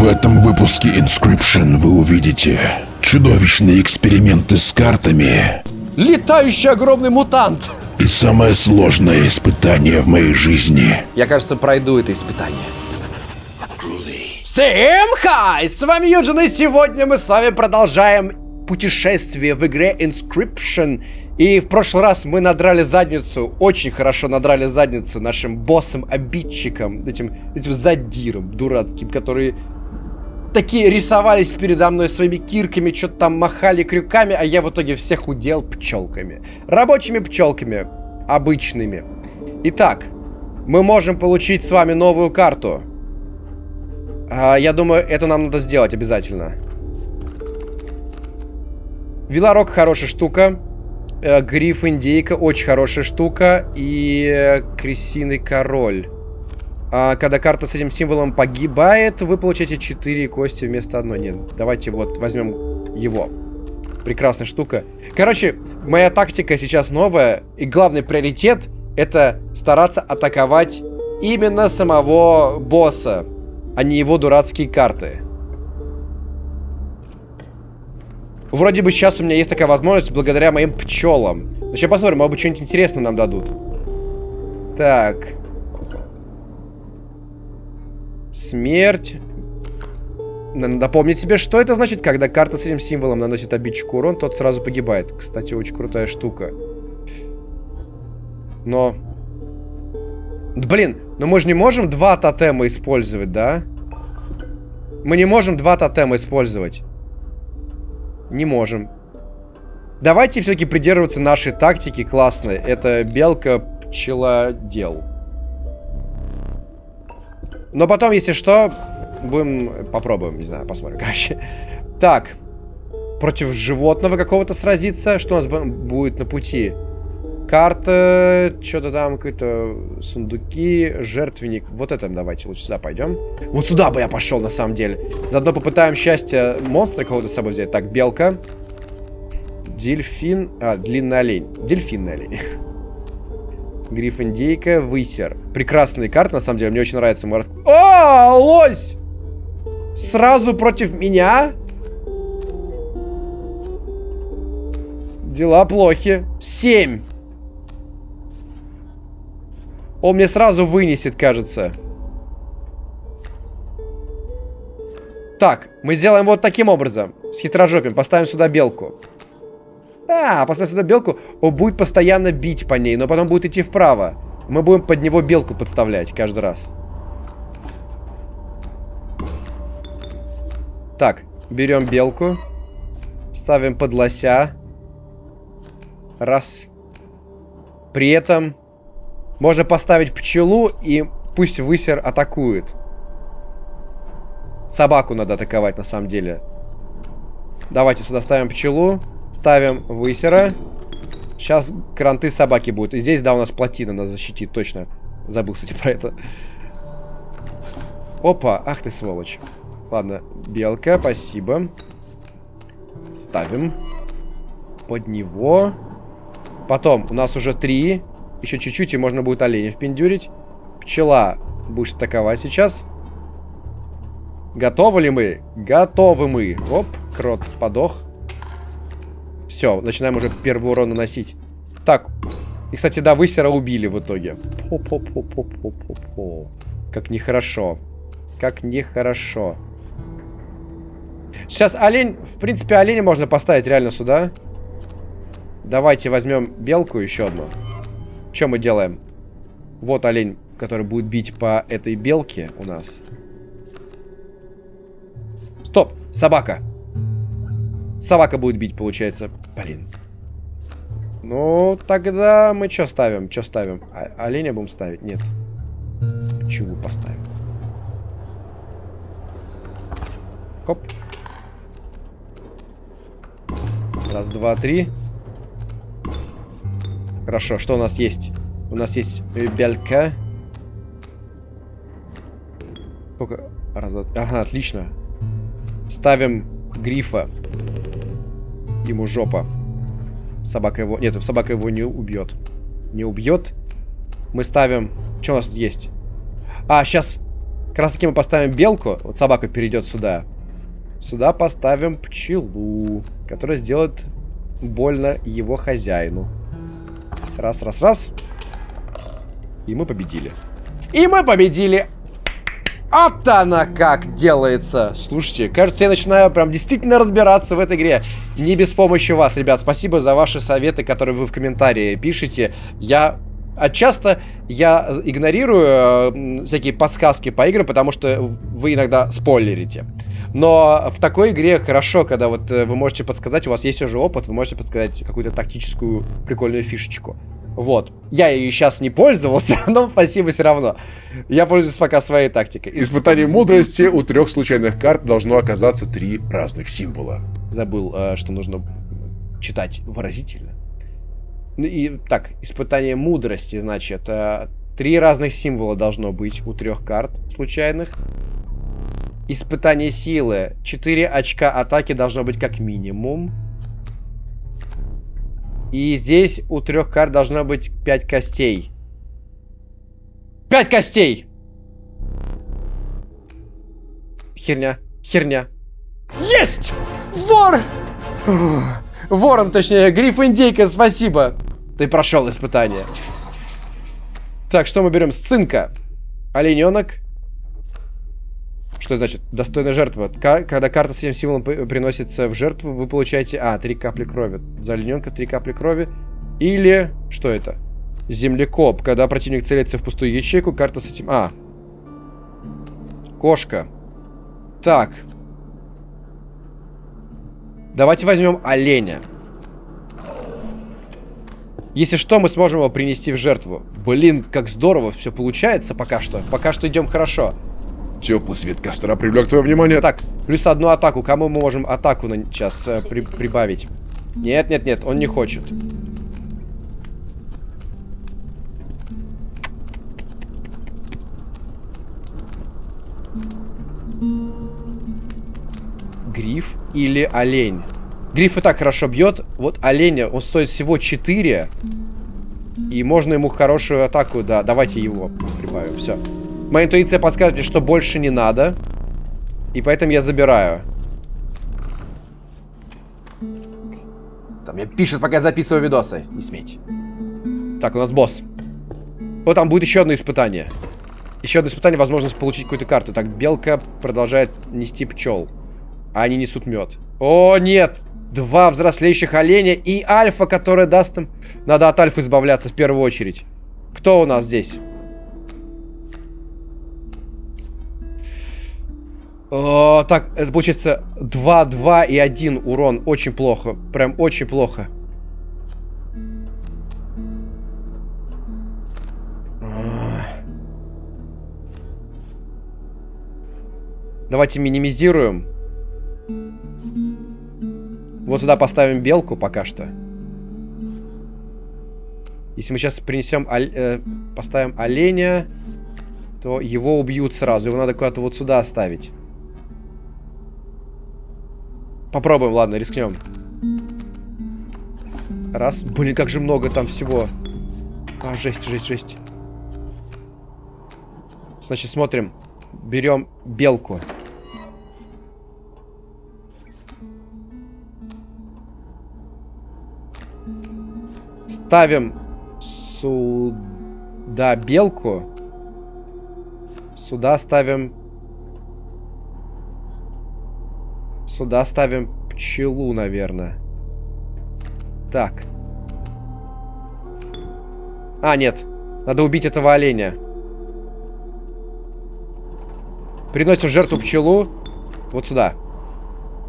В этом выпуске Inscription вы увидите чудовищные эксперименты с картами Летающий огромный мутант! и самое сложное испытание в моей жизни. Я, кажется, пройду это испытание. Всем хай! С вами Юджин, и сегодня мы с вами продолжаем путешествие в игре Inscription. И в прошлый раз мы надрали задницу, очень хорошо надрали задницу нашим боссом-обидчиком, этим, этим задиром дурацким, которые такие рисовались передо мной своими кирками, что-то там махали крюками, а я в итоге всех удел пчелками. Рабочими пчелками, обычными. Итак, мы можем получить с вами новую карту. А, я думаю, это нам надо сделать обязательно. Велорок хорошая штука. Э, Гриф индейка очень хорошая штука. И э, крысиный король. А, когда карта с этим символом погибает, вы получаете 4 кости вместо одной. Нет, давайте вот возьмем его. Прекрасная штука. Короче, моя тактика сейчас новая. И главный приоритет это стараться атаковать именно самого босса, а не его дурацкие карты. Вроде бы сейчас у меня есть такая возможность благодаря моим пчелам. Но сейчас посмотрим, может быть что-нибудь интересное нам дадут. Так. Смерть. Надо помнить себе, что это значит, когда карта с этим символом наносит обидчику урон, тот сразу погибает. Кстати, очень крутая штука. Но... Блин, но мы же не можем два тотема использовать, да? Мы не можем два тотема использовать. Не можем. Давайте все-таки придерживаться нашей тактики классной. Это белка, пчела, дел. Но потом, если что, будем... Попробуем, не знаю, посмотрим, короче. Так. Против животного какого-то сразиться. Что у нас будет на пути? Карта, что-то там, какие-то сундуки, жертвенник. Вот это давайте, лучше сюда пойдем. Вот сюда бы я пошел, на самом деле. Заодно попытаем счастье монстра кого-то с собой взять. Так, белка. Дельфин. А, длинный олень. Дельфинный олень. Гриф индейка, высер. Прекрасные карты, на самом деле, мне очень нравится. Морск... О, лось! Сразу против меня? Дела плохи. Семь. Он мне сразу вынесет, кажется. Так, мы сделаем вот таким образом. С хитрожопием. Поставим сюда белку. А, поставим сюда белку. Он будет постоянно бить по ней, но потом будет идти вправо. Мы будем под него белку подставлять каждый раз. Так, берем белку. Ставим под лося. Раз. При этом можно поставить пчелу и пусть высер атакует. Собаку надо атаковать на самом деле. Давайте сюда ставим пчелу. Ставим высера. Сейчас кранты собаки будут. И здесь, да, у нас плотина нас защитит, точно. Забыл, кстати, про это. Опа, ах ты сволочь. Ладно, белка, спасибо. Ставим. Под него. Потом, у нас уже три. Еще чуть-чуть, и можно будет оленя впендюрить. Пчела будет атаковать сейчас. Готовы ли мы? Готовы мы. Оп, крот подох. Все, начинаем уже первый урон наносить. Так. И, кстати, да, высера убили в итоге. По -по -по -по -по -по -по. Как нехорошо. Как нехорошо. Сейчас олень... В принципе, оленя можно поставить реально сюда. Давайте возьмем белку еще одну. Что мы делаем? Вот олень, который будет бить по этой белке у нас. Стоп! Собака! Собака будет бить, получается. Блин. Ну, тогда мы что ставим? Что ставим? А оленя будем ставить? Нет. Чего поставим? Хоп. Раз, два, три. Хорошо, что у нас есть? У нас есть белька. Сколько? Раз, два... Ага, отлично. Ставим грифа. Ему жопа. Собака его... Нет, собака его не убьет. Не убьет. Мы ставим... Что у нас тут есть? А, сейчас... Как раз таки мы поставим белку. Вот собака перейдет сюда. Сюда поставим пчелу, которая сделает больно его хозяину. Раз, раз, раз. И мы победили. И мы победили! Вот она как делается. Слушайте, кажется, я начинаю прям действительно разбираться в этой игре. Не без помощи вас, ребят. Спасибо за ваши советы, которые вы в комментарии пишете. Я а часто я игнорирую э, всякие подсказки по играм, потому что вы иногда спойлерите. Но в такой игре хорошо, когда вот э, вы можете подсказать, у вас есть уже опыт, вы можете подсказать какую-то тактическую прикольную фишечку. Вот. Я ее сейчас не пользовался, но спасибо все равно. Я пользуюсь пока своей тактикой. Испытание мудрости у трех случайных карт должно оказаться три разных символа. Забыл, э, что нужно читать выразительно. Ну и так, испытание мудрости, значит, э, три разных символа должно быть у трех карт случайных. Испытание силы. Четыре очка атаки должно быть как минимум. И здесь у трех карт должно быть 5 костей. 5 костей! Херня, херня. Есть! Вор! Ворон, точнее, гриф индейка, спасибо. Ты прошел испытание. Так, что мы берем? Сцинка. Олененок. Что значит? Достойная жертва. Когда карта с этим символом приносится в жертву, вы получаете... А, три капли крови. За олененка три капли крови. Или... Что это? Землекоп. Когда противник целится в пустую ячейку, карта с этим... А. Кошка. Так. Давайте возьмем оленя. Если что, мы сможем его принести в жертву. Блин, как здорово все получается пока что. Пока что идем хорошо. Теплый свет костра привлек твое внимание. Так, плюс одну атаку. Кому мы можем атаку на... сейчас э, при... прибавить? Нет, нет, нет, он не хочет. Гриф или олень? Гриф и так хорошо бьет. Вот оленя, он стоит всего 4. И можно ему хорошую атаку, да. Давайте его прибавим. Все. Моя интуиция подсказывает мне, что больше не надо. И поэтому я забираю. Там мне пишет, пока я записываю видосы. Не смейте. Так, у нас босс. Вот там будет еще одно испытание. Еще одно испытание, возможность получить какую-то карту. Так, белка продолжает нести пчел. А они несут мед. О, нет! Два взрослеющих оленя и альфа, которая даст им... Надо от альфы избавляться в первую очередь. Кто у нас здесь? О, так, это получается 2, 2 и 1 урон. Очень плохо. Прям очень плохо. Давайте минимизируем. Вот сюда поставим белку пока что. Если мы сейчас принесем, э, поставим оленя, то его убьют сразу. Его надо куда-то вот сюда оставить. Попробуем, ладно, рискнем. Раз. Блин, как же много там всего. А, жесть, жесть, жесть. Значит, смотрим. Берем белку. Ставим сюда белку. Сюда ставим Сюда ставим пчелу, наверное. Так. А, нет. Надо убить этого оленя. Приносим жертву пчелу. Вот сюда.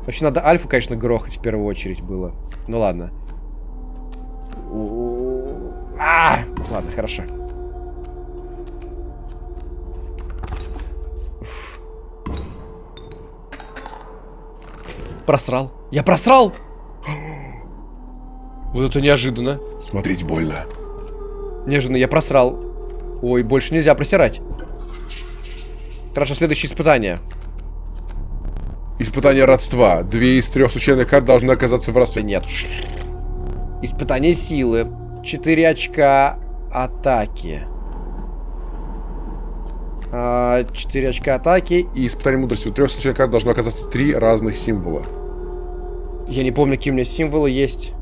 Вообще надо альфу, конечно, грохать в первую очередь было. Ну ладно. А, ладно, хорошо. Просрал. Я просрал! Вот это неожиданно. Смотреть больно. Неожиданно, я просрал. Ой, больше нельзя просирать. Хорошо, следующее испытание. Испытание родства. Две из трех случайных карт должны оказаться в родстве. Нет уж. Испытание силы. Четыре очка атаки. А, 4 очка атаки. И испытание мудрости. У трех случайных карт должно оказаться три разных символа. Я не помню, какие у меня символы есть.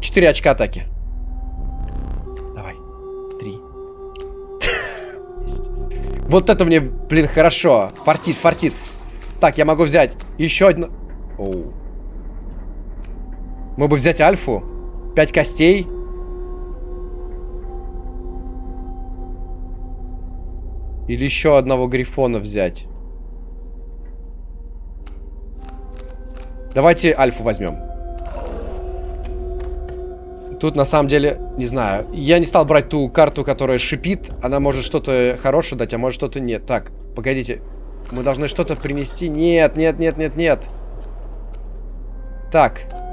4 очка атаки. Давай. 3. Вот это мне, блин, хорошо. Фартит, фартит. Так, я могу взять еще одну... Оу. Мы бы взять альфу. 5 костей. Или еще одного грифона взять. Давайте альфу возьмем. Тут на самом деле, не знаю, я не стал брать ту карту, которая шипит. Она может что-то хорошее дать, а может что-то нет. Так, погодите. Мы должны что-то принести. Нет, нет, нет, нет, нет. Так.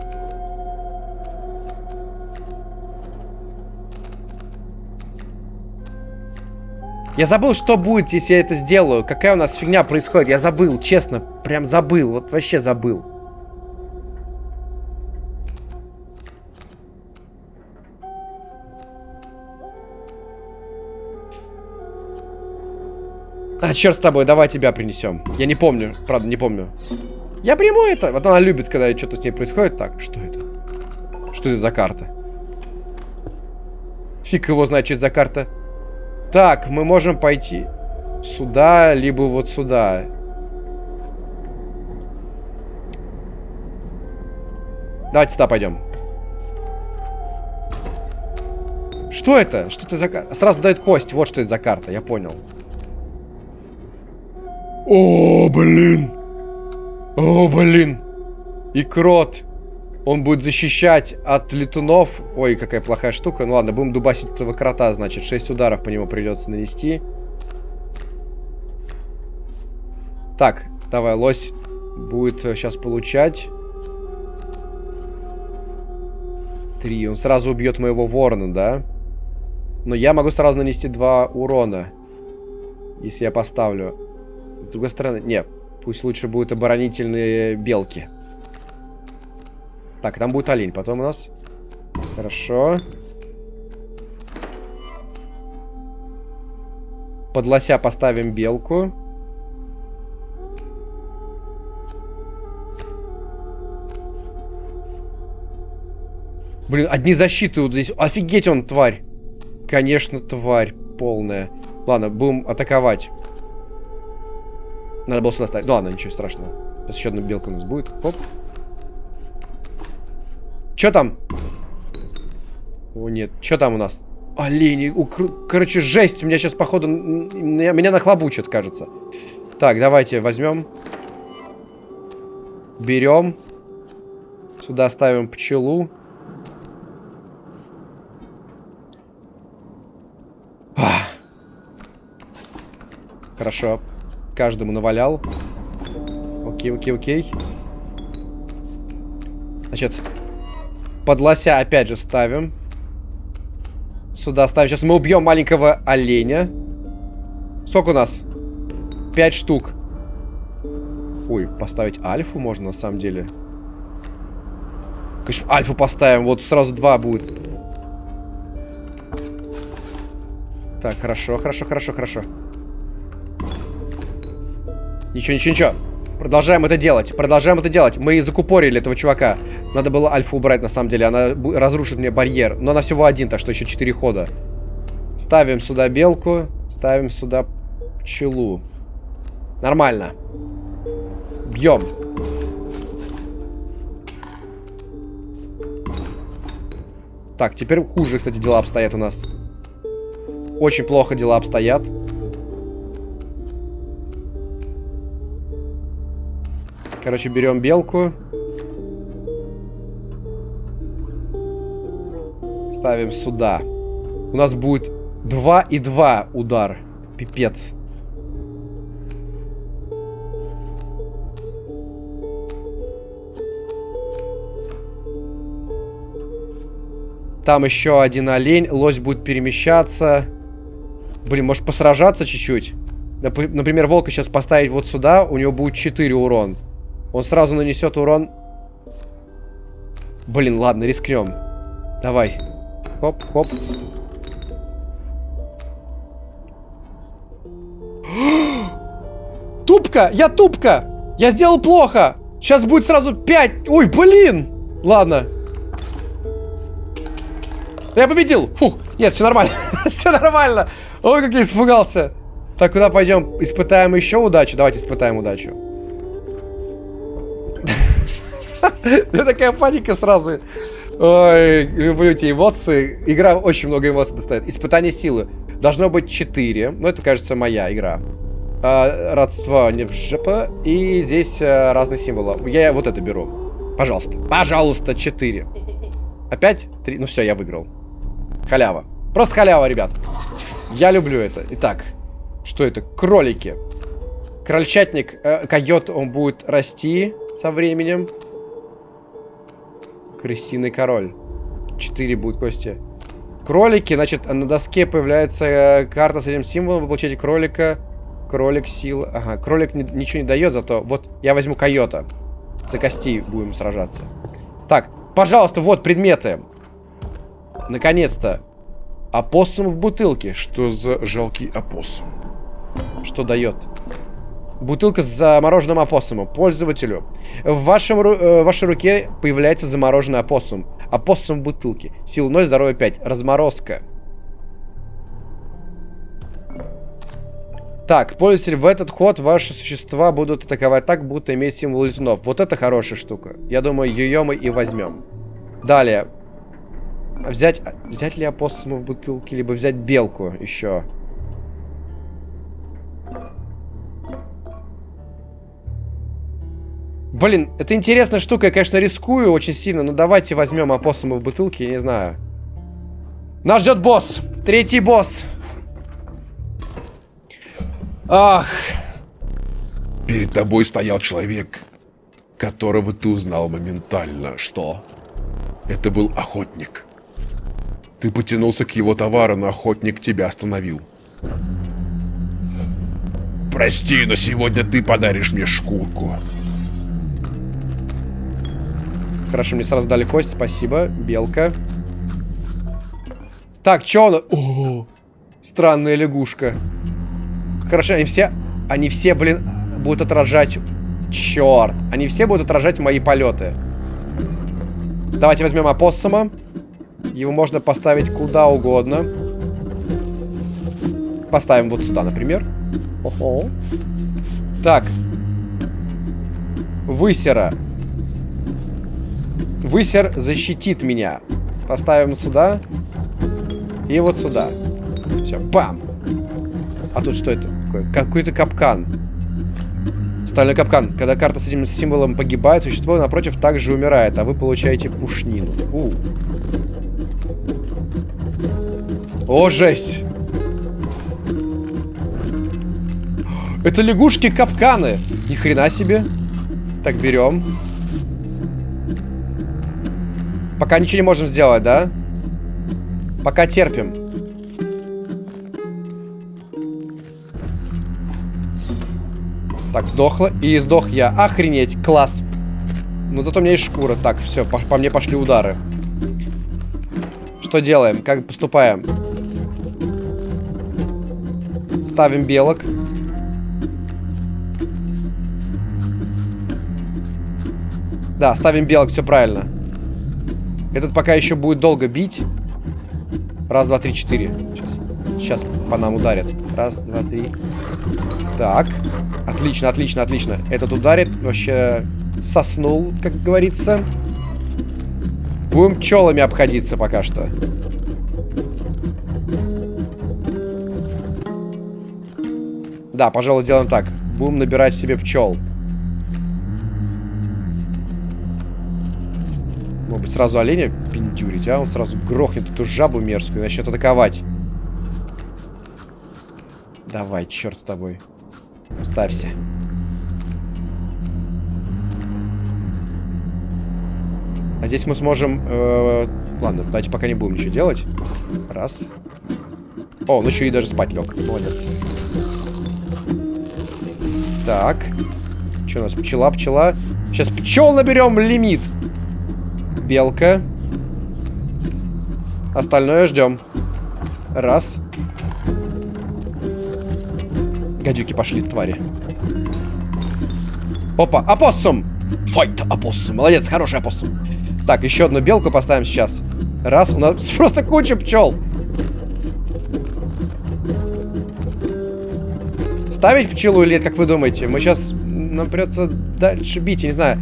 Я забыл, что будет, если я это сделаю. Какая у нас фигня происходит. Я забыл, честно. Прям забыл. Вот вообще забыл. А, черт с тобой, давай тебя принесем. Я не помню, правда, не помню. Я приму это. Вот она любит, когда что-то с ней происходит. Так, что это? Что это за карта? Фиг его знает, что это за карта. Так, мы можем пойти сюда, либо вот сюда. Давайте сюда пойдем. Что это? Что это за карта? Сразу дает кость. Вот что это за карта, я понял. О, блин. О, блин. И крот. Он будет защищать от летунов. Ой, какая плохая штука. Ну ладно, будем дубасить этого крота, значит. 6 ударов по нему придется нанести. Так, давай, лось будет сейчас получать. Три. Он сразу убьет моего ворона, да? Но я могу сразу нанести два урона. Если я поставлю. С другой стороны, нет. Пусть лучше будут оборонительные белки. Так, там будет олень. Потом у нас... Хорошо. Под лося поставим белку. Блин, одни защиты вот здесь. Офигеть он, тварь. Конечно, тварь полная. Ладно, будем атаковать. Надо было сюда ставить. Да ладно, ничего страшного. Сейчас еще одна белка у нас будет. Хоп. Че там? О, нет. Че там у нас? Олени. У, короче, жесть. Меня сейчас, походу, меня, меня нахлобучат, кажется. Так, давайте возьмем. Берем. Сюда ставим пчелу. Хорошо. Каждому навалял. Окей, окей, окей. Значит, под лося опять же ставим. Сюда ставим. Сейчас мы убьем маленького оленя. Сколько у нас? Пять штук. Ой, поставить альфу можно на самом деле. Конечно, альфу поставим. Вот сразу два будет. Так, хорошо, хорошо, хорошо, хорошо. Ничего, ничего, ничего. Продолжаем это делать. Продолжаем это делать. Мы закупорили этого чувака. Надо было альфу убрать, на самом деле. Она разрушит мне барьер. Но она всего один, так что еще четыре хода. Ставим сюда белку. Ставим сюда пчелу. Нормально. Бьем. Так, теперь хуже, кстати, дела обстоят у нас. Очень плохо дела обстоят. Короче, берем белку. Ставим сюда. У нас будет 2 и 2 удар. Пипец. Там еще один олень. Лось будет перемещаться. Блин, может посражаться чуть-чуть? Например, волка сейчас поставить вот сюда. У него будет 4 урон. Он сразу нанесет урон. Блин, ладно, рискнем. Давай. Хоп, хоп. тупка! Я тупка! Я сделал плохо! Сейчас будет сразу 5. Ой, блин! Ладно. Я победил! Фух, нет, все нормально. все нормально. Ой, как я испугался. Так, куда пойдем? Испытаем еще удачу. Давайте испытаем удачу. Такая паника сразу. Ой, люблю эти эмоции. Игра очень много эмоций достает. Испытание силы. Должно быть 4. Ну, это, кажется, моя игра. А, родство не в ЖП. И здесь а, разные символы. Я вот это беру. Пожалуйста. Пожалуйста, 4. Опять 3. Ну все, я выиграл. Халява. Просто халява, ребят. Я люблю это. Итак, что это? Кролики. Крольчатник, э, койот, он будет расти со временем. Крысиный король. Четыре будет кости. Кролики, значит, на доске появляется э, карта с этим символом. Вы получаете кролика. Кролик, сила. Ага, кролик ни ничего не дает, зато вот я возьму койота. За кости будем сражаться. Так, пожалуйста, вот предметы. Наконец-то. Опоссум в бутылке. Что за жалкий опоссум? Что дает? Бутылка с замороженным опоссумом. Пользователю. В, вашем, э, в вашей руке появляется замороженный опоссум. Опоссум в бутылке. Сила 0, здоровье 5. Разморозка. Так, пользователь, в этот ход ваши существа будут атаковать так, будто иметь символ летунов. Вот это хорошая штука. Я думаю, ее мы и возьмем. Далее. Взять, взять ли опоссума в бутылке, либо взять белку еще. Блин, это интересная штука, я, конечно, рискую очень сильно, но давайте возьмем опоссума в бутылке, я не знаю. Нас ждет босс, третий босс. Ах. Перед тобой стоял человек, которого ты узнал моментально. Что? Это был охотник. Ты потянулся к его товару, но охотник тебя остановил. Прости, но сегодня ты подаришь мне шкурку. Хорошо, мне сразу дали кость, спасибо. Белка. Так, чё он? О, странная лягушка. Хорошо, они все... Они все, блин, будут отражать... Черт. Они все будут отражать мои полеты. Давайте возьмем опоссума. Его можно поставить куда угодно. Поставим вот сюда, например. Ого. Так. Высера. Высер защитит меня. Поставим сюда. И вот сюда. Все, бам! А тут что это такое? Какой-то капкан. Стальной капкан. Когда карта с этим символом погибает, существо напротив также умирает, а вы получаете пушнину. У. О, жесть! Это лягушки-капканы. Ни хрена себе. Так, берем. Пока ничего не можем сделать, да? Пока терпим. Так, сдохла. И сдох я. Охренеть, класс. Но зато у меня есть шкура. Так, все, по, по мне пошли удары. Что делаем? Как поступаем? Ставим белок. Да, ставим белок, все правильно. Этот пока еще будет долго бить. Раз, два, три, четыре. Сейчас, сейчас по нам ударят. Раз, два, три. Так. Отлично, отлично, отлично. Этот ударит. Вообще соснул, как говорится. Будем пчелами обходиться пока что. Да, пожалуй, сделаем так. Будем набирать себе пчел. Быть, сразу оленя пиндюрить, а? Он сразу грохнет эту жабу мерзкую и начнет атаковать. Давай, черт с тобой. Ставься. А здесь мы сможем... Э, ладно, давайте пока не будем ничего делать. Раз. О, он еще и даже спать лег. Молодец. Так. Что у нас? Пчела, пчела. Сейчас пчел наберем лимит. Белка. Остальное ждем. Раз. Гадюки пошли, твари. Опа, опоссум! Файт, опоссум. Молодец, хороший опоссум. Так, еще одну белку поставим сейчас. Раз, у нас просто куча пчел. Ставить пчелу или как вы думаете? Мы сейчас... Нам придется дальше бить, я не знаю.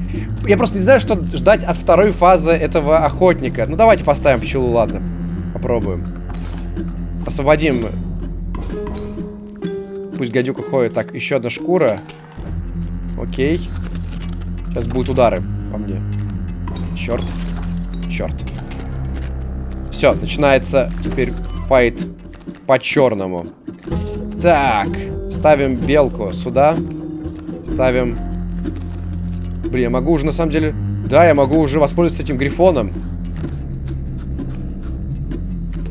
Я просто не знаю, что ждать от второй фазы этого охотника. Ну, давайте поставим пчелу, ладно. Попробуем. Освободим. Пусть гадюка ходит. Так, еще одна шкура. Окей. Сейчас будут удары по мне. Черт. Черт. Все, начинается теперь файт по черному. Так, ставим белку сюда. Ставим... Блин, я могу уже на самом деле... Да, я могу уже воспользоваться этим грифоном.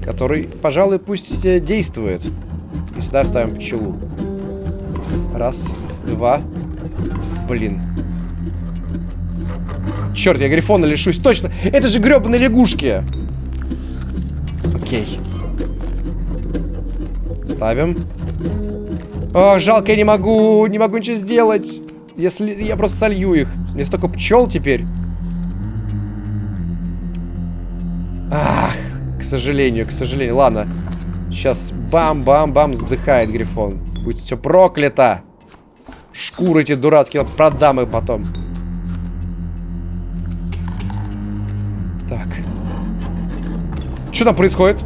Который, пожалуй, пусть э, действует. И сюда ставим пчелу. Раз, два. Блин. Черт, я грифона лишусь. Точно! Это же гребаные лягушки! Окей. Ставим. О, жалко, я не могу, не могу ничего сделать. Если я просто солью их. Мне столько пчел теперь. Ах, к сожалению, к сожалению. Ладно. Сейчас бам-бам-бам вздыхает Грифон. Будь все проклято. Шкуры эти дурацкие, продам их потом. Так. Что там происходит?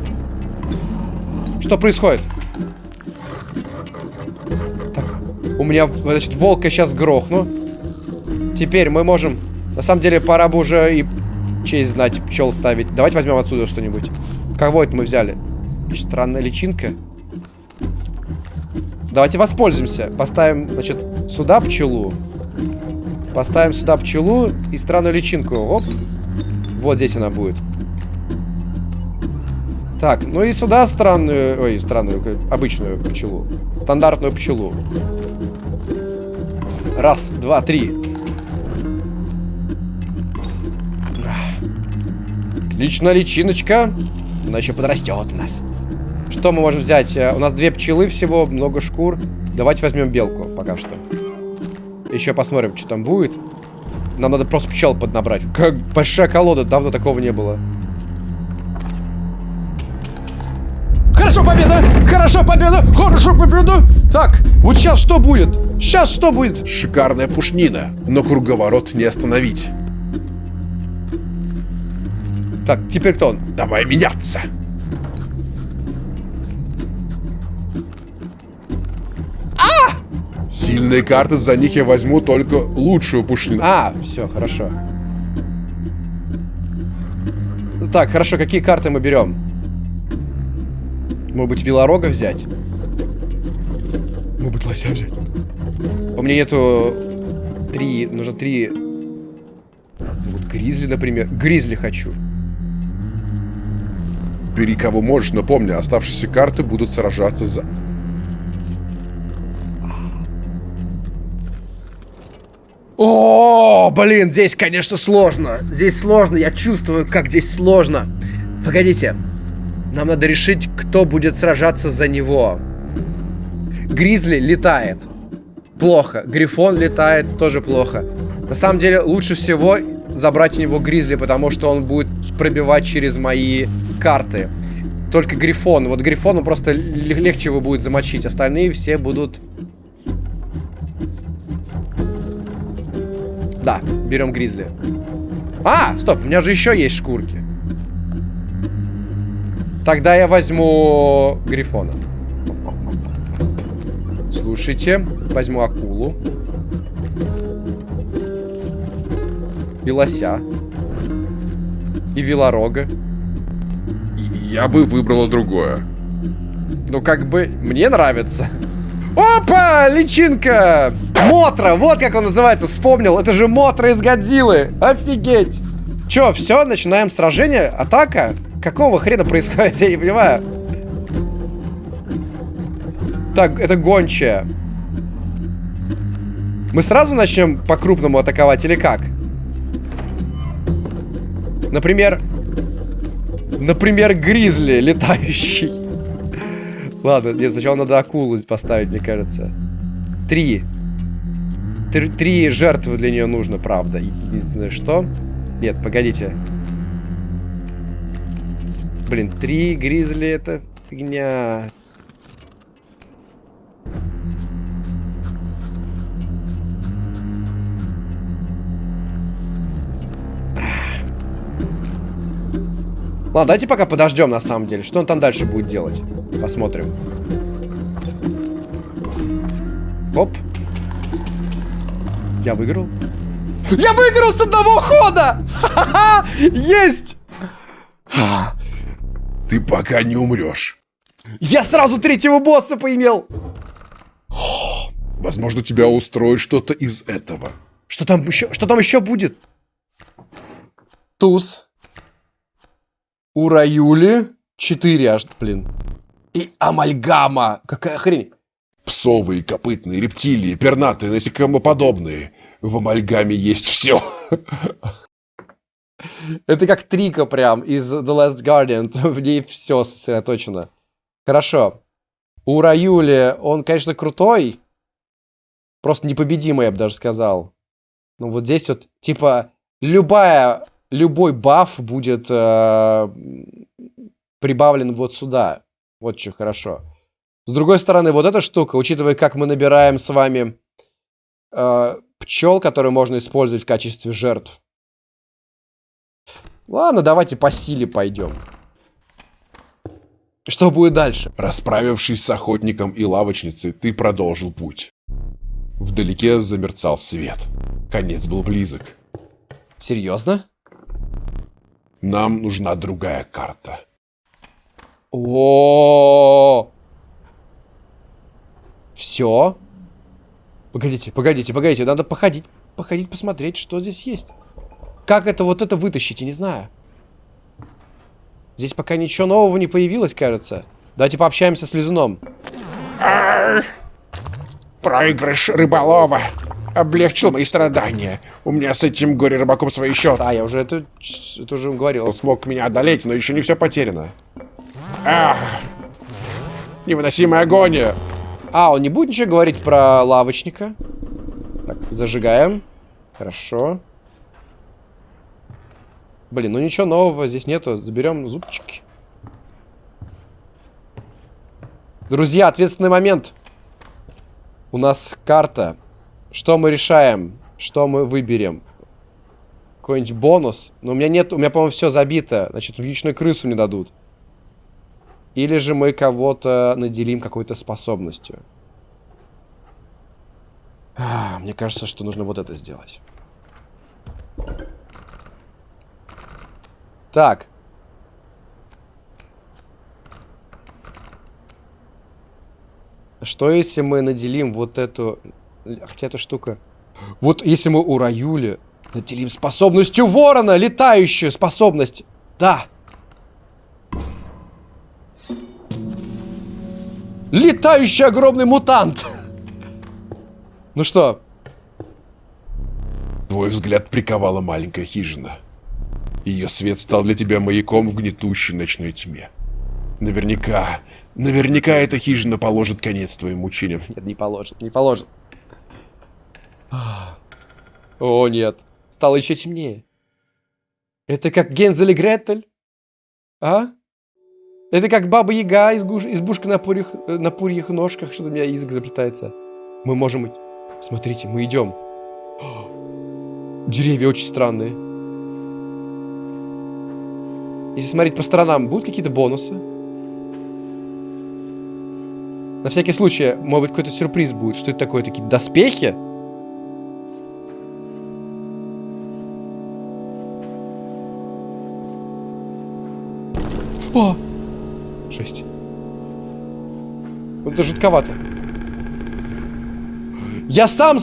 Что происходит? У меня, значит, волка сейчас грохну. Теперь мы можем... На самом деле, пора бы уже и честь знать, пчел ставить. Давайте возьмем отсюда что-нибудь. Кого это мы взяли? Странная личинка. Давайте воспользуемся. Поставим, значит, сюда пчелу. Поставим сюда пчелу и странную личинку. Оп. Вот здесь она будет. Так, ну и сюда странную... Ой, странную, обычную пчелу. Стандартную пчелу. Раз, два, три. Отлично, личиночка. Она еще подрастет у нас. Что мы можем взять? Э, у нас две пчелы всего, много шкур. Давайте возьмем белку пока что. Еще посмотрим, что там будет. Нам надо просто пчел поднабрать. Как большая колода, давно такого не было. Хорошо, победа! Хорошо, победа! Хорошо, победа! Так, вот сейчас что будет? Сейчас что будет? Шикарная пушнина, но круговорот не остановить. Так, теперь кто он? Давай меняться. Сильные карты, за них я возьму только лучшую пушнину. А, все, хорошо. Так, хорошо, какие карты мы берем? Может быть, Вилорога взять? Может быть, лося взять? У меня нету три, нужно три... Вот Гризли, например. Гризли хочу. Бери кого можешь, но помни, оставшиеся карты будут сражаться за... О, блин, здесь, конечно, сложно. Здесь сложно, я чувствую, как здесь сложно. Погодите. Нам надо решить, кто будет сражаться за него. Гризли летает. Плохо. Грифон летает, тоже плохо. На самом деле, лучше всего забрать у него Гризли, потому что он будет пробивать через мои карты. Только Грифон. Вот Грифону просто легче его будет замочить. Остальные все будут Да, берем гризли. А, стоп, у меня же еще есть шкурки. Тогда я возьму грифона. Слушайте, возьму акулу. И лося. И велорога. Я бы выбрала другое. Ну, как бы, мне нравится. Опа! Личинка! Мотра! Вот как он называется, вспомнил. Это же Мотра из Годзиллы. Офигеть! Че, все, начинаем сражение? Атака? Какого хрена происходит? Я не понимаю. Так, это гончая. Мы сразу начнем по-крупному атаковать или как? Например... Например, гризли летающий. Ладно, нет, сначала надо акулу поставить, мне кажется. Три. Три, три жертвы для нее нужно, правда. Единственное, что... Нет, погодите. Блин, три гризли это фигня. Ладно, давайте пока подождем, на самом деле. Что он там дальше будет делать? Посмотрим. Оп. Я выиграл. Я выиграл с одного хода! Ха-ха! Есть! Ты пока не умрешь. Я сразу третьего босса поимел! Возможно, тебя устроит что-то из этого. Что там еще, что там еще будет? Туз. У Раюли 4 аж, блин. И амальгама. Какая хрень. Псовые, копытные, рептилии, пернатые, насекомоподобные. В амальгаме есть все. Это как Трика прям из The Last Guardian. В ней все сосредоточено. Хорошо. У Раюли он, конечно, крутой. Просто непобедимый, я бы даже сказал. Ну вот здесь вот, типа, любая любой баф будет э, прибавлен вот сюда. Вот что хорошо. С другой стороны, вот эта штука, учитывая, как мы набираем с вами э, пчел, которые можно использовать в качестве жертв. Ладно, давайте по силе пойдем. Что будет дальше? Расправившись с охотником и лавочницей, ты продолжил путь. Вдалеке замерцал свет. Конец был близок. Серьезно? Нам нужна другая карта. О, Все? Погодите, погодите, погодите, надо походить, походить, посмотреть, что здесь есть. Как это вот это вытащить, я не знаю. Здесь пока ничего нового не появилось, кажется. Давайте пообщаемся с Лизуном. Проигрыш рыболова облегчил мои страдания. У меня с этим горе-рыбаком свои счеты. Да, я уже это, это уже говорил. Он смог меня одолеть, но еще не все потеряно. Ах, невыносимая агония. А, он не будет ничего говорить про лавочника? Так, зажигаем. Хорошо. Блин, ну ничего нового здесь нету. Заберем зубчики. Друзья, ответственный момент. У нас карта. Что мы решаем? Что мы выберем? Какой-нибудь бонус? Но у меня нет, у меня, по-моему, все забито. Значит, вьючную крысу не дадут. Или же мы кого-то наделим какой-то способностью. А, мне кажется, что нужно вот это сделать. Так. Что если мы наделим вот эту Хотя эта штука... Вот если мы у Раюли наделим способностью ворона, летающую способность. Да. Летающий огромный мутант. Ну что? Твой взгляд приковала маленькая хижина. Ее свет стал для тебя маяком в гнетущей ночной тьме. Наверняка, наверняка эта хижина положит конец твоим мучениям. Нет, не положит, не положит. О, нет. Стало еще темнее. Это как Гензель и Гретель? А? Это как Баба Яга из избушка на пурьих, на пурьих ножках. Что-то у меня язык заплетается. Мы можем... Смотрите, мы идем. Деревья очень странные. Если смотреть по сторонам, будут какие-то бонусы? На всякий случай, может быть, какой-то сюрприз будет. Что это такое? Такие доспехи? Это жутковато. Я сам...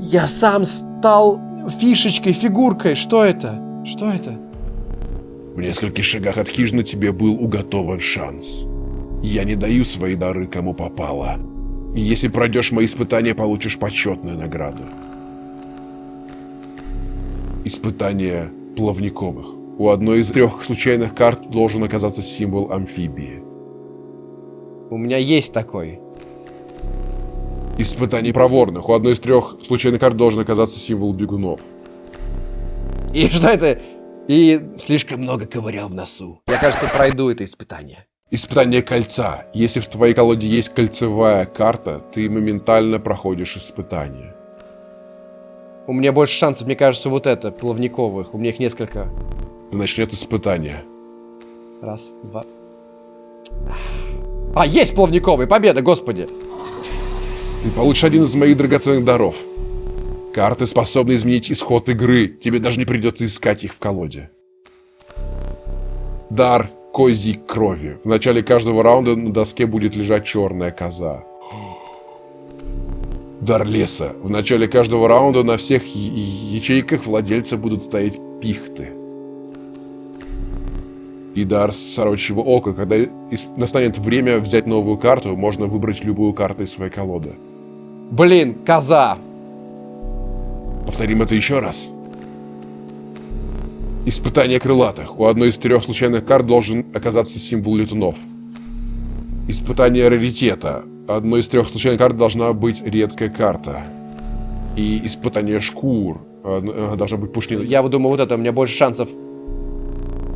Я сам стал фишечкой, фигуркой. Что это? Что это? В нескольких шагах от хижины тебе был уготован шанс. Я не даю свои дары кому попало. Если пройдешь мои испытания, получишь почетную награду. Испытание плавниковых. У одной из трех случайных карт должен оказаться символ амфибии. У меня есть такой. Испытание проворных. У одной из трех случайных карт должен оказаться символ бегунов. И что это? И слишком много ковырял в носу. Я, кажется, пройду это испытание. Испытание кольца. Если в твоей колоде есть кольцевая карта, ты моментально проходишь испытание. У меня больше шансов, мне кажется, вот это, плавниковых. У меня их несколько. Начнет испытание. Раз, два. А, есть плавниковый! Победа, господи! Ты получишь один из моих драгоценных даров. Карты способны изменить исход игры. Тебе даже не придется искать их в колоде. Дар козьей крови. В начале каждого раунда на доске будет лежать черная коза. Дар леса. В начале каждого раунда на всех ячейках владельца будут стоять пихты. И дар сорочьего ока. Когда настанет время взять новую карту, можно выбрать любую карту из своей колоды. Блин, коза! Повторим это еще раз. Испытание крылатых. У одной из трех случайных карт должен оказаться символ летунов. Испытание раритета. Одной из трех случайных карт должна быть редкая карта. И испытание шкур. Э, должна быть пушнина. Я думаю, вот это у меня больше шансов.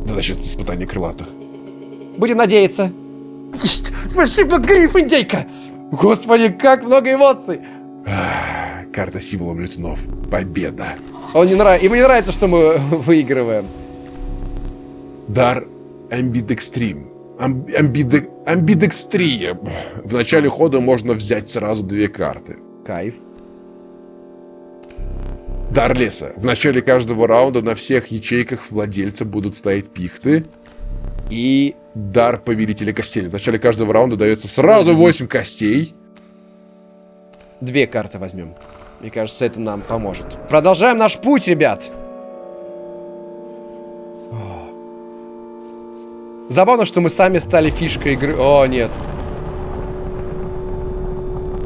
Да начнется испытание крылатых. Будем надеяться. Есть! Спасибо, Гриф, индейка! Господи, как много эмоций! Карта символом летунов. Победа. Он не нравится. Ему не нравится, что мы выигрываем. Дар Амбидекстрим. Амбидек... Амбидекстрия. В начале хода можно взять сразу две карты. Кайф. Дар леса. В начале каждого раунда на всех ячейках владельца будут стоять пихты. И дар повелителя костей. В начале каждого раунда дается сразу 8 костей. Две карты возьмем. Мне кажется, это нам поможет. Продолжаем наш путь, ребят. Забавно, что мы сами стали фишкой игры. О, нет.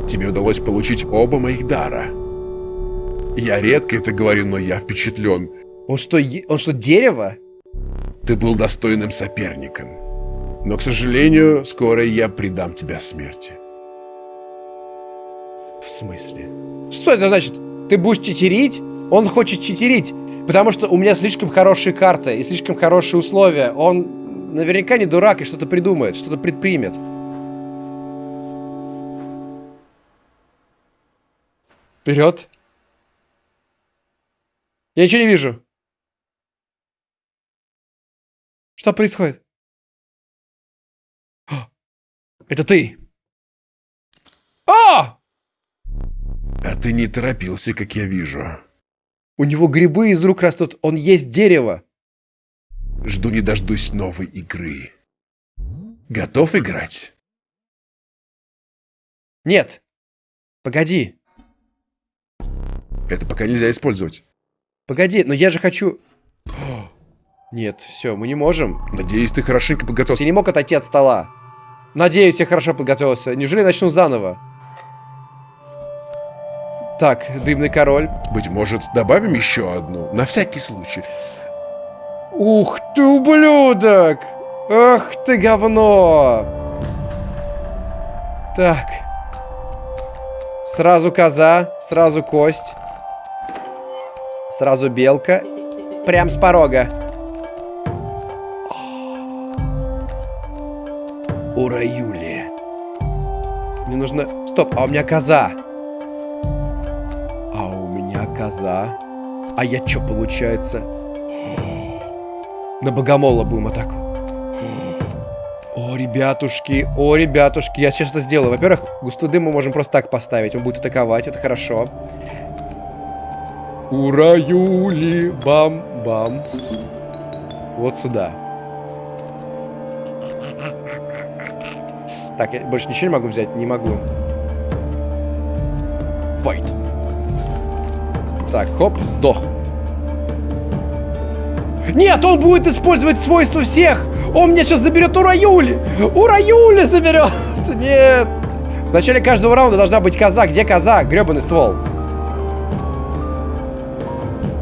Тебе удалось получить оба моих дара. Я редко это говорю, но я впечатлен. Он что, он что, дерево? Ты был достойным соперником. Но, к сожалению, скоро я предам тебя смерти. В смысле? Что это значит? Ты будешь читерить? Он хочет читерить, потому что у меня слишком хорошие карты и слишком хорошие условия. Он наверняка не дурак и что-то придумает, что-то предпримет. Вперед. Я ничего не вижу. Что происходит? Это ты. А! А ты не торопился, как я вижу. У него грибы из рук растут, он есть дерево. Жду не дождусь новой игры. Готов играть? Нет. Погоди. Это пока нельзя использовать. Погоди, но я же хочу... Нет, все, мы не можем. Надеюсь, ты хорошенько подготовился. Ты не мог отойти от стола. Надеюсь, я хорошо подготовился. Неужели начну заново? Так, дымный король. Быть может, добавим еще одну, на всякий случай. Ух ты, ублюдок! Ах ты, говно! Так. Сразу коза, сразу кость. Сразу белка. Прям с порога. Ура, Юлия. Мне нужно... Стоп, а у меня коза коза. А я что, получается? На богомола будем атаку. О, ребятушки, о, ребятушки, я сейчас это сделаю. Во-первых, густой дым мы можем просто так поставить. Он будет атаковать, это хорошо. Ура, Юли, бам-бам. Вот сюда. Так, я больше ничего не могу взять? Не могу. Вайт. Так, хоп, сдох. Нет, он будет использовать свойства всех! Он мне сейчас заберет Ура Юли! Ура Юли заберет! Нет! В начале каждого раунда должна быть коза. Где коза? Гребаный ствол.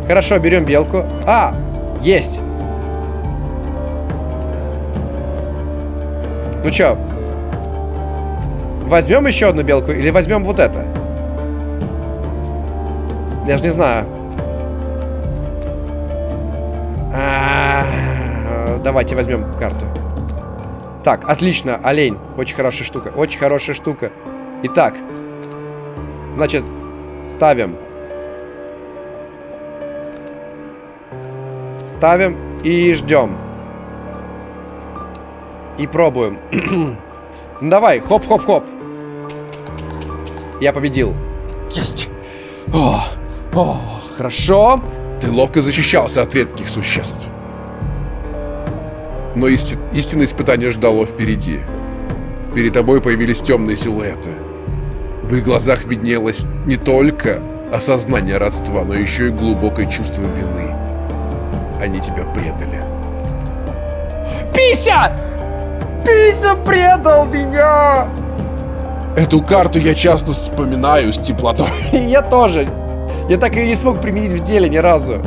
Хорошо, берем белку. А, есть. Ну чё? Возьмем еще одну белку или возьмем вот это? Я же не знаю. А -а -а, давайте возьмем карту. Так, отлично, олень. Очень хорошая штука. Очень хорошая штука. Итак. Значит, ставим. Ставим и ждем. И пробуем. Давай, хоп-хоп-хоп. Я победил. Есть. О, о, хорошо. Ты ловко защищался от редких существ. Но исти истинное испытание ждало впереди. Перед тобой появились темные силуэты. В их глазах виднелось не только осознание родства, но еще и глубокое чувство вины. Они тебя предали. Пися! Пися предал меня! Эту карту я часто вспоминаю с теплотой. Я тоже. Я так ее не смог применить в деле ни разу.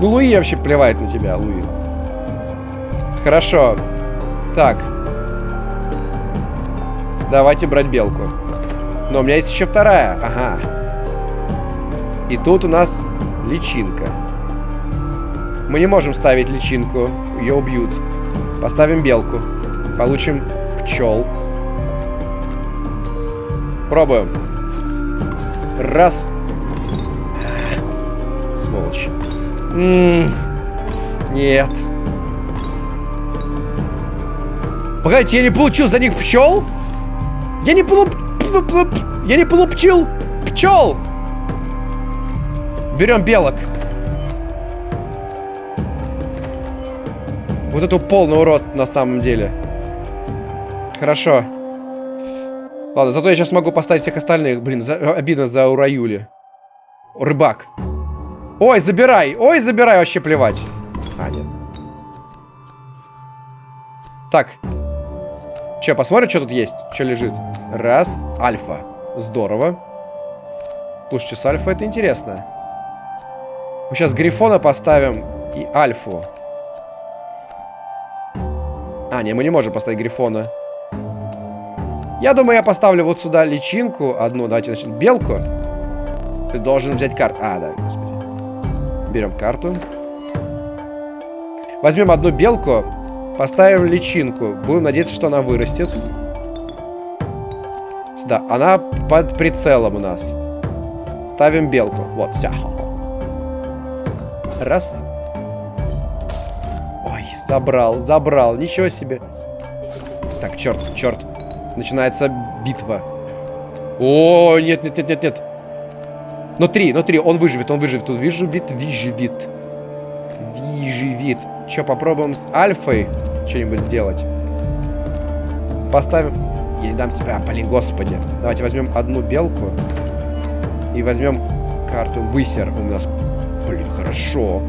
Ну, Луи вообще плевает на тебя, Луи. Хорошо. Так. Давайте брать белку. Но у меня есть еще вторая. Ага. И тут у нас личинка. Мы не можем ставить личинку. Ее убьют. Поставим белку. Получим пчел. Пробуем. Раз. Сволочь. М -м нет. Погодите, я не получил за них пчел? Я не полу... Я не получил пчел! Берем белок. Вот это полный рост на самом деле. Хорошо. Ладно, зато я сейчас могу поставить всех остальных. Блин, за, обидно за Ураюли. Рыбак. Ой, забирай! Ой, забирай, вообще плевать. А, нет. Так. Че, посмотрим, что тут есть? Что лежит? Раз. Альфа. Здорово. Слушайте, с альфа это интересно. Мы сейчас Грифона поставим и Альфу. А, не, мы не можем поставить Грифона. Я думаю, я поставлю вот сюда личинку одну. Давайте начнем. Белку. Ты должен взять карту. А, да, господи. Берем карту. Возьмем одну белку. Поставим личинку. Будем надеяться, что она вырастет. Сюда. Она под прицелом у нас. Ставим белку. Вот, все. Раз. Ой, забрал. Ничего себе. Так, черт, черт. Начинается битва. О, нет, нет, нет, нет, нет. Но три, но три. Он выживет, он выживет. Он выживет, выживет. Выживет. Че, попробуем с альфой что-нибудь сделать? Поставим... Я не дам тебе... А, блин, господи. Давайте возьмем одну белку. И возьмем карту высер у нас. Блин, хорошо.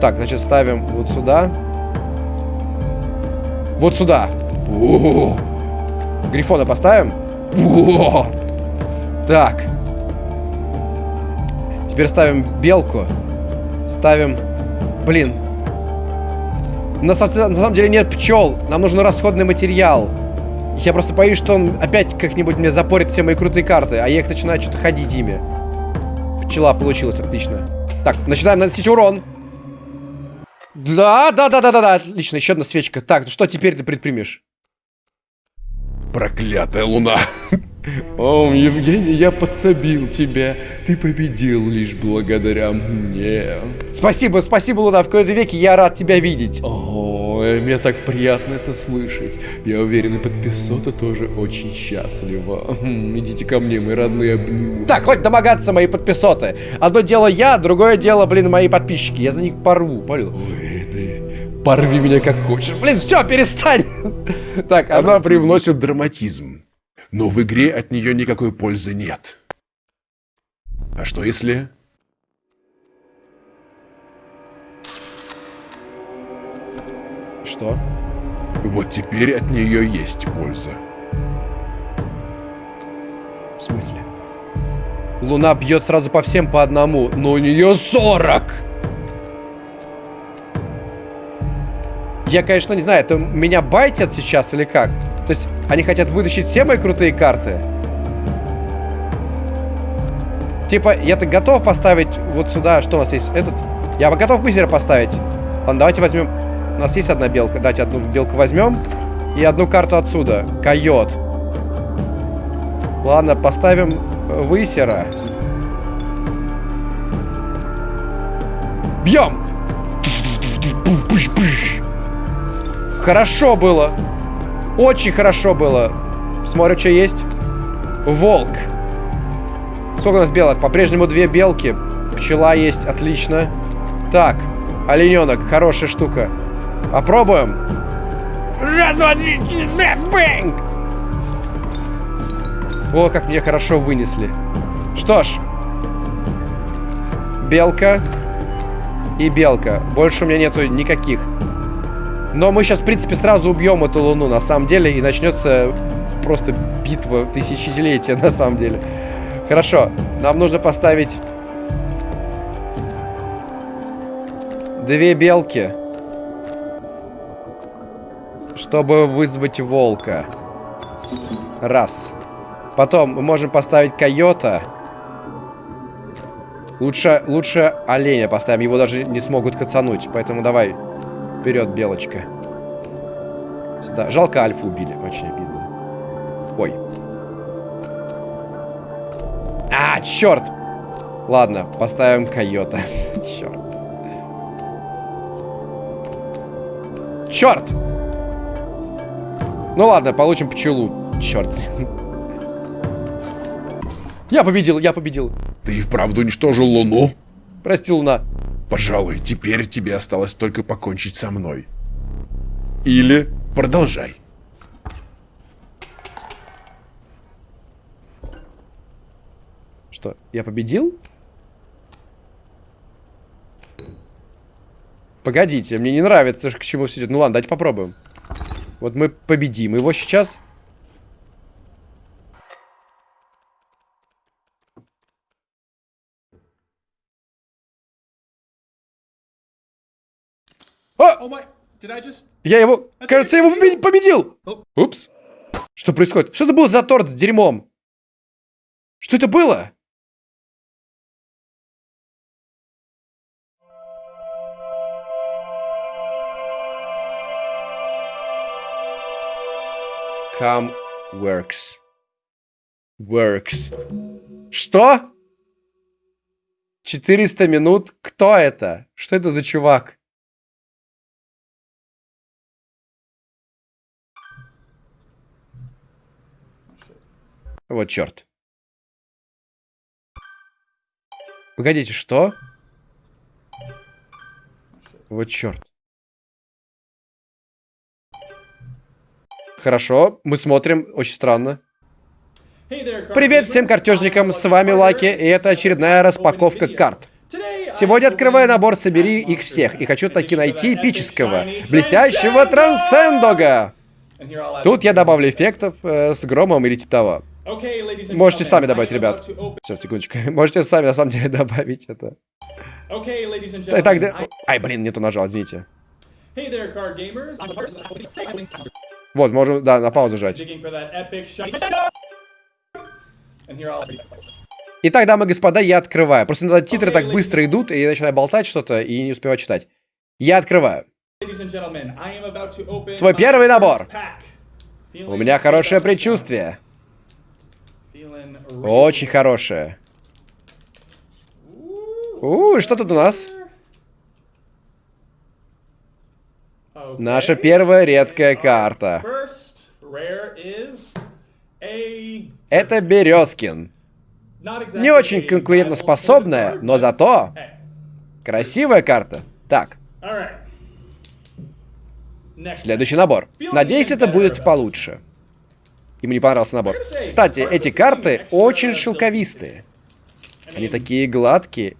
Так, значит, ставим вот сюда. Вот сюда. О -о -о. Грифона поставим? О! Так. Теперь ставим белку. Ставим... Блин. На, на самом деле нет пчел. Нам нужен расходный материал. Я просто боюсь, что он опять как-нибудь мне запорит все мои крутые карты, а я их начинаю что-то ходить ими. Пчела получилась, отлично. Так, начинаем наносить урон. Да, да, да, да, да, да, отлично, еще одна свечка. Так, ну что теперь ты предпримешь? Проклятая луна. О, Евгений, я подсобил тебя. Ты победил лишь благодаря мне. Спасибо, спасибо, Луна. В какой-то веке я рад тебя видеть. О, мне так приятно это слышать. Я уверен, и подписота тоже очень счастлива. Идите ко мне, мои родные обниму. Так, хоть домогаться, мои подписоты. Одно дело я, другое дело, блин, мои подписчики. Я за них порву, понял? Ой, ты порви меня как хочешь. Блин, все, перестань. Так, она привносит драматизм но в игре от нее никакой пользы нет. А что если... Что? Вот теперь от нее есть польза. В смысле? Луна бьет сразу по всем по одному, но у нее 40! Я, конечно, не знаю, это меня байтят сейчас или как? То есть они хотят вытащить все мои крутые карты. Типа, я-то готов поставить вот сюда, что у нас есть, этот? Я готов быстро поставить. Ладно, давайте возьмем... У нас есть одна белка. Давайте одну белку возьмем. И одну карту отсюда. Койот. Ладно, поставим высера. Бьем! Хорошо было. Очень хорошо было. Смотрим, что есть. Волк. Сколько у нас белок? По-прежнему две белки. Пчела есть, отлично. Так, олененок, хорошая штука. Попробуем. Раз, два, три, четыре, бэнг! О, как мне хорошо вынесли. Что ж. Белка. И белка. Больше у меня нету никаких. Но мы сейчас, в принципе, сразу убьем эту луну, на самом деле, и начнется просто битва тысячелетия, на самом деле. Хорошо, нам нужно поставить две белки, чтобы вызвать волка. Раз. Потом мы можем поставить койота. Лучше, лучше оленя поставим, его даже не смогут кацануть, поэтому давай Вперед, белочка. Сюда. Жалко альфу убили. Очень обидно. Ой. А, черт! Ладно, поставим койота. черт. Черт! Ну ладно, получим пчелу. Черт. Я победил, я победил. Ты и вправду уничтожил Луну? Прости, Луна. Пожалуй, теперь тебе осталось только покончить со мной. Или продолжай. Что, я победил? Погодите, мне не нравится, к чему все идет. Ну ладно, давайте попробуем. Вот мы победим его сейчас. А! Я его... Кажется, я его победил! Упс. Что происходит? Что это был за торт с дерьмом? Что это было? Come works. Works. Что? 400 минут? Кто это? Что это за чувак? Вот черт. Погодите, что? Вот черт. Хорошо, мы смотрим. Очень странно. Привет всем картежникам, с вами Лаки, и это очередная распаковка карт. Сегодня открываю набор «Собери их всех», и хочу таки найти эпического, блестящего Трансцендога. Тут я добавлю эффектов э, с громом или типа того. Можете сами добавить, ребят. Сейчас, секундочку. Можете сами, на самом деле, добавить это. Итак, да... Ай, блин, нету нажал, извините. Вот, можем, да, на паузу жать. Итак, дамы и господа, я открываю. Просто иногда титры так быстро идут, и я начинаю болтать что-то, и не успеваю читать. Я открываю. Свой первый набор. У меня хорошее предчувствие. Очень хорошая. У, что тут у нас? Наша первая редкая карта. Это Березкин. Не очень конкурентоспособная, но зато красивая карта. Так. Следующий набор. Надеюсь, это будет получше. Ему не понравился набор. Кстати, эти карты очень шелковистые. Они такие гладкие.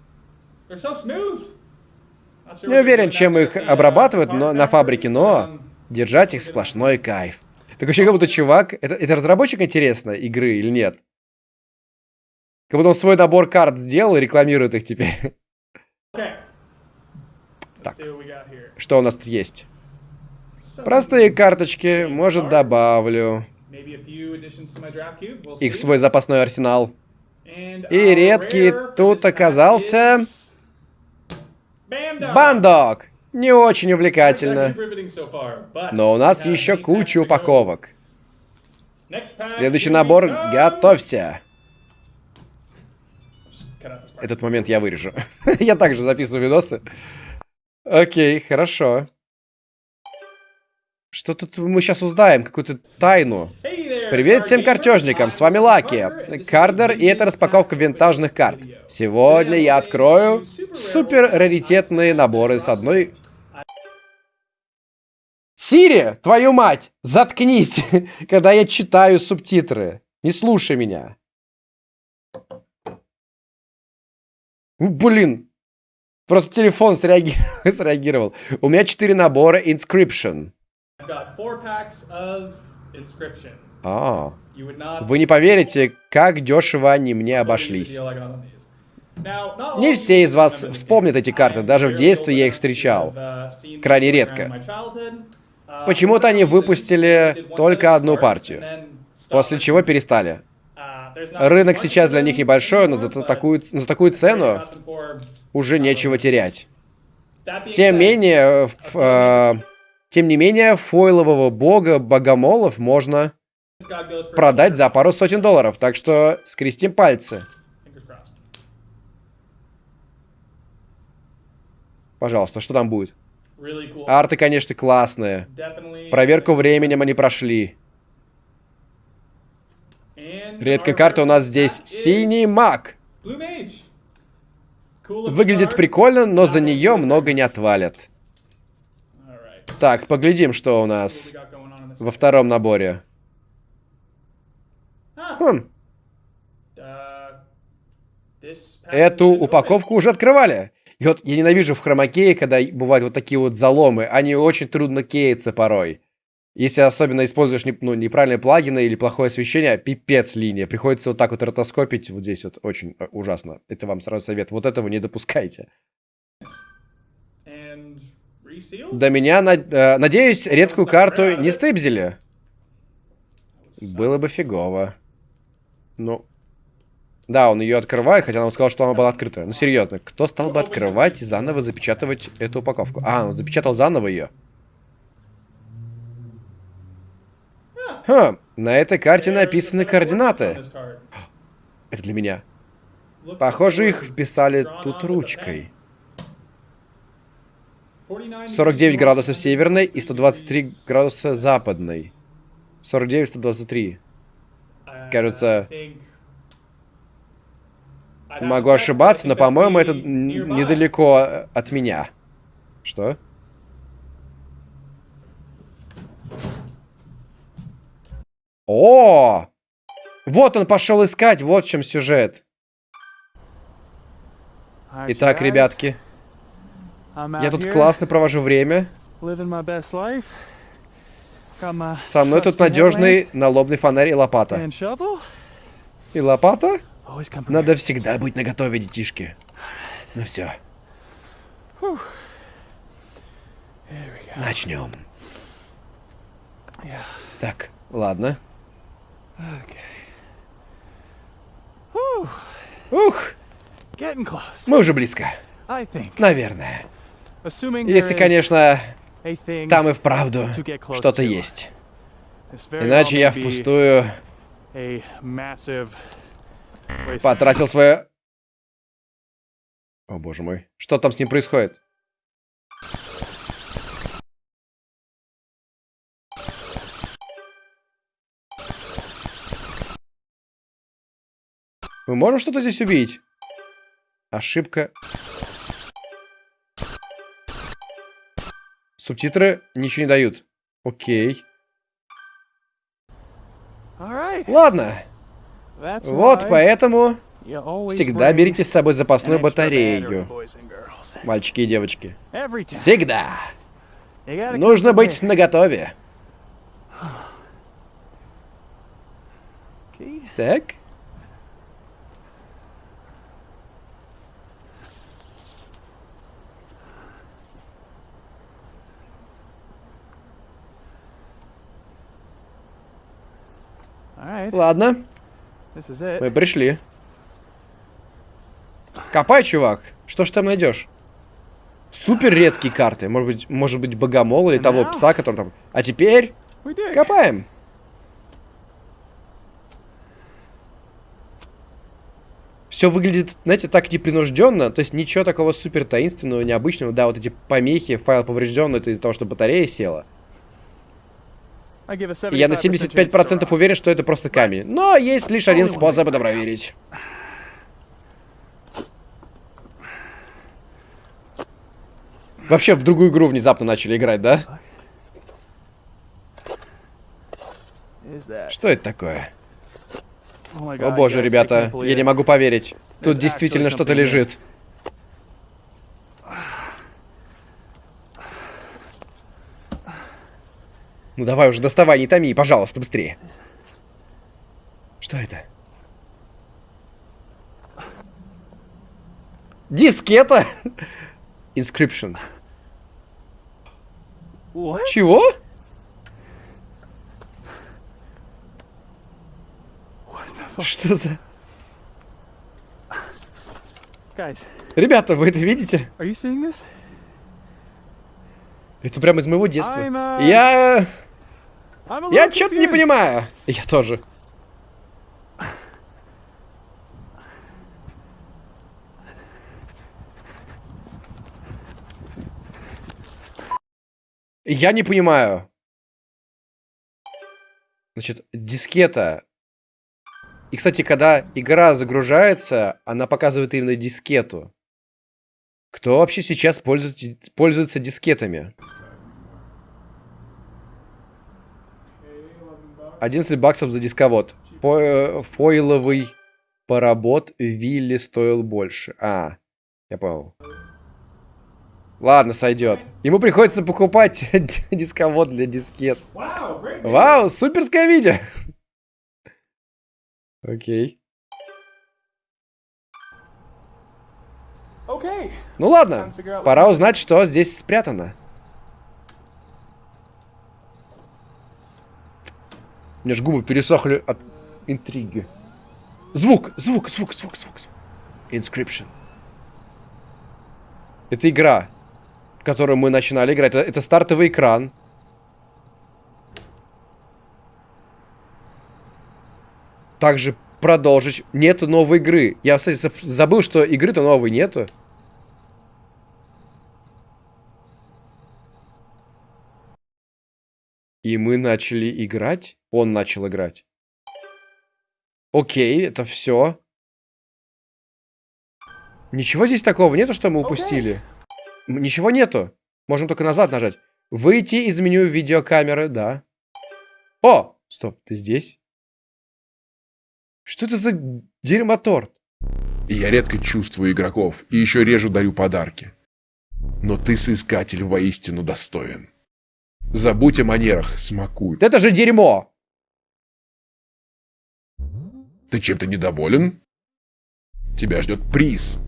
Не уверен, чем их обрабатывают но, на фабрике, но держать их сплошной кайф. Так вообще как будто чувак... Это, это разработчик, интересно, игры или нет? Как будто он свой набор карт сделал и рекламирует их теперь. Так, что у нас тут есть? Простые карточки, может добавлю. Их в свой запасной арсенал. И редкий тут оказался... Бандок! Не очень увлекательно. Но у нас еще куча упаковок. Следующий набор «Готовься». Этот момент я вырежу. я также записываю видосы. Окей, хорошо. Что тут мы сейчас узнаем? Какую-то тайну. Привет всем картежникам, с вами Лаки, Кардер, и это распаковка винтажных карт. Сегодня я открою супер раритетные наборы с одной... Сири, твою мать, заткнись, когда я читаю субтитры. Не слушай меня. Блин, просто телефон среагировал. среагировал. У меня четыре набора Inscription. А, вы не поверите, как дешево они мне обошлись. Не все из вас вспомнят эти карты, даже в детстве я их встречал. Крайне редко. Почему-то они выпустили только одну партию, после чего перестали. Рынок сейчас для них небольшой, но за такую, за такую цену уже нечего терять. Тем менее, в, э, тем не менее, фойлового бога богомолов можно продать за пару сотен долларов, так что скрестим пальцы. Пожалуйста, что там будет? Арты, конечно, классные. Проверку временем они прошли. Редкая карта у нас здесь. Синий маг. Выглядит прикольно, но за нее много не отвалят. Так, поглядим, что у нас во втором наборе. Хм. Эту упаковку уже открывали. И вот я ненавижу в хромакее, когда бывают вот такие вот заломы. Они очень трудно кеются порой. Если особенно используешь ну, неправильные плагины или плохое освещение, пипец линия. Приходится вот так вот ротоскопить вот здесь вот. Очень э, ужасно. Это вам сразу совет. Вот этого не допускайте. До меня, э, надеюсь, редкую карту не стыбзили. Было бы фигово. Ну. Да, он ее открывает, хотя он сказал, что она была открыта. Ну, серьезно, кто стал бы открывать и заново запечатывать эту упаковку? А, он запечатал заново ее. Ха, на этой карте написаны координаты. Это для меня. Похоже, их вписали тут ручкой. 49 градусов северной и 123 градуса западной. 49, 123. Кажется... Могу ошибаться, но, по-моему, это недалеко от меня. Что? О! Вот он пошел искать, вот в чем сюжет. Итак, ребятки. Я тут классно провожу время. Со мной тут надежный налобный фонарь и лопата. И лопата? Надо всегда быть наготове, детишки. Ну все. Начнем. Так, ладно. Ух! Мы уже близко. Наверное. Если, конечно, там и вправду что-то есть. Иначе я впустую потратил свое... О, боже мой. Что там с ним происходит? Мы можем что-то здесь увидеть? Ошибка. Субтитры ничего не дают. Окей. Ладно. Вот поэтому всегда берите с собой запасную батарею. Мальчики и девочки. Всегда. Нужно быть наготове. Так. Ладно. Мы пришли. Копай, чувак. Что ж там найдешь? Супер редкие карты. Может быть, может быть, богомол или того пса, который там... А теперь копаем. Все выглядит, знаете, так непринужденно. То есть ничего такого супер таинственного, необычного. Да, вот эти помехи, файл поврежден, это из-за того, что батарея села. Я на 75% chance it's 75% wrong. уверен, что это просто камень. Но есть лишь один способ это проверить. Вообще в другую игру внезапно начали играть, да? Что это такое? Oh О боже, ребята, я не могу поверить. Тут действительно что-то лежит. Ну давай уже, доставай, не томи, пожалуйста, быстрее. Что это? Дискета? Inscription. What? Чего? Что за... Guys, Ребята, вы это видите? Это прямо из моего детства. I'm, uh, Я... A Я что-то не понимаю. Я тоже. Я не понимаю. Значит, дискета. И, кстати, когда игра загружается, она показывает именно дискету. Кто вообще сейчас пользуется, пользуется дискетами? 11 баксов за дисковод. По- э, фойловый паработ Вилли стоил больше. А, я понял. Ладно, сойдет. Ему приходится покупать дисковод для дискет. Вау, суперское видео. Окей. Ну ладно, пора узнать, что здесь спрятано. У меня ж губы пересохли от интриги. Звук, звук, звук, звук, звук, звук. Inscription. Это игра, которую мы начинали играть. Это, это стартовый экран. Также продолжить. Нету новой игры. Я, кстати, заб- забыл, что игры-то новой нету. И мы начали играть. Он начал играть. Окей, это все. Ничего здесь такого нету, что мы упустили? М, Ничего нету. Можем только назад нажать. Выйти из меню видеокамеры, да. О! Стоп, ты здесь? Что это за дерьмоторт? Я редко чувствую игроков, и еще реже дарю подарки. Но ты, соискатель, воистину достоин. Забудь о манерах, смакуй. Это же дерьмо! Ты чем-то недоволен? Тебя ждет приз.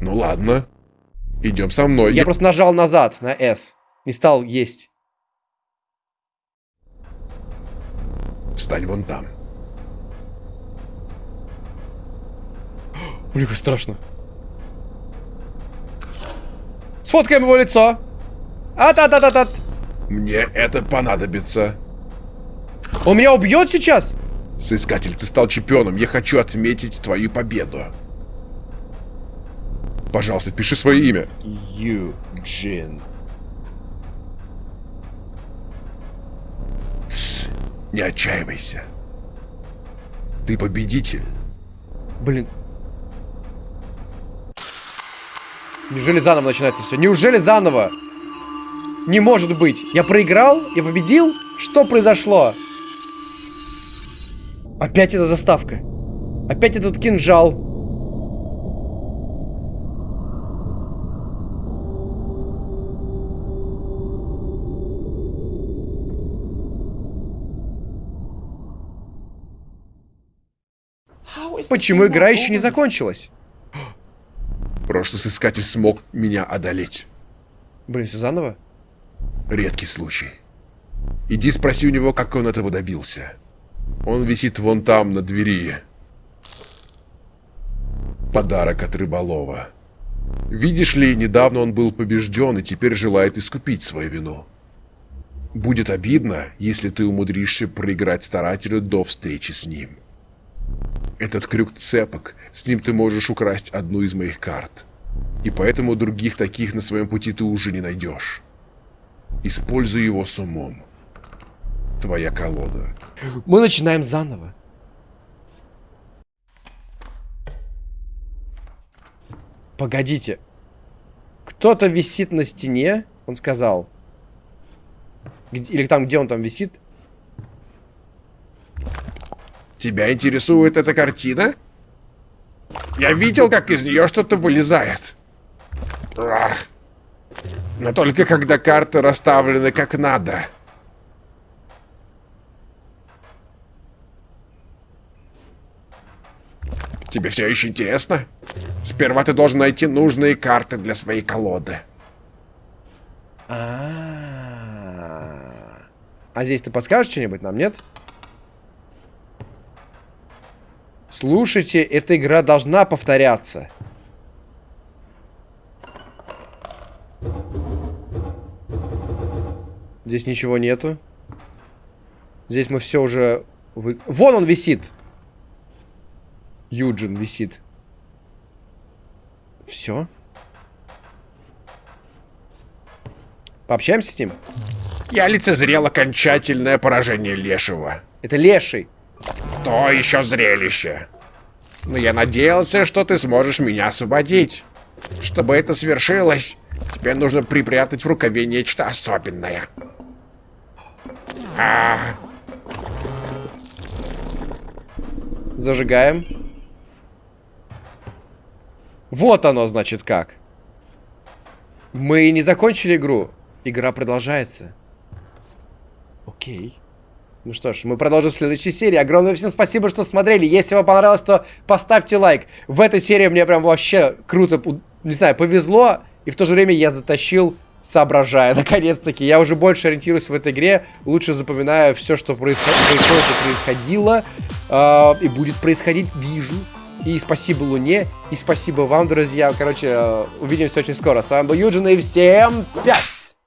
Ну ладно. Идем со мной. Я просто нажал назад на S. Не стал есть. Встань вон там. Блин, как страшно. Сфоткаем его лицо. А-та-та-та-та. Мне это понадобится. Он меня убьет сейчас? Соискатель, ты стал чемпионом. Я хочу отметить твою победу. Пожалуйста, пиши свое имя. Юджин. Тсс, не отчаивайся. Ты победитель. Блин. Неужели заново начинается все? Неужели заново? Не может быть. Я проиграл? Я победил? Что произошло? Опять эта заставка. Опять этот кинжал. Почему игра еще не закончилась? Прошлый соискатель смог меня одолеть. Блин, все заново? Редкий случай. Иди спроси у него, как он этого добился. Он висит вон там, на двери. подарок от рыболова. Видишь ли, недавно он был побежден и теперь желает искупить свою вину. Будет обидно, если ты умудришься проиграть старателю до встречи с ним. Этот крюк цепок, с ним ты можешь украсть одну из моих карт. И поэтому других таких на своем пути ты уже не найдешь. Используй его с умом. Твоя колода. Мы начинаем заново. Погодите. Кто-то висит на стене, он сказал. Где- или там, где он там висит. Тебя интересует эта картина? Я видел, как из нее что-то вылезает. Ах. Но только когда карты расставлены как надо. Тебе все еще интересно? Сперва ты должен найти нужные карты для своей колоды. А, А здесь ты подскажешь что-нибудь нам, нет? Слушайте, эта игра должна повторяться. Здесь ничего нету. Здесь мы все уже... вы- Вон он висит! Юджин висит. Все? Пообщаемся с ним? Я лицезрел окончательное поражение Лешего. Это леший. То еще зрелище. Но я надеялся, что ты сможешь меня освободить. Чтобы это свершилось, тебе нужно припрятать в рукаве нечто особенное. Зажигаем. Вот оно, значит, как. Мы не закончили игру. Игра продолжается. Окей. Ну что ж, мы продолжим в следующей серии. Огромное всем спасибо, что смотрели. Если вам понравилось, то поставьте лайк. В этой серии мне прям вообще круто, не знаю, повезло. И в то же время я затащил, соображая. Наконец-таки. Я уже больше ориентируюсь в этой игре. Лучше запоминаю все, что происход- происходит и происходило. а, и будет происходить, вижу. И спасибо Луне. И спасибо вам, друзья. Короче, э, увидимся очень скоро. С вами был Юджин. И всем пять!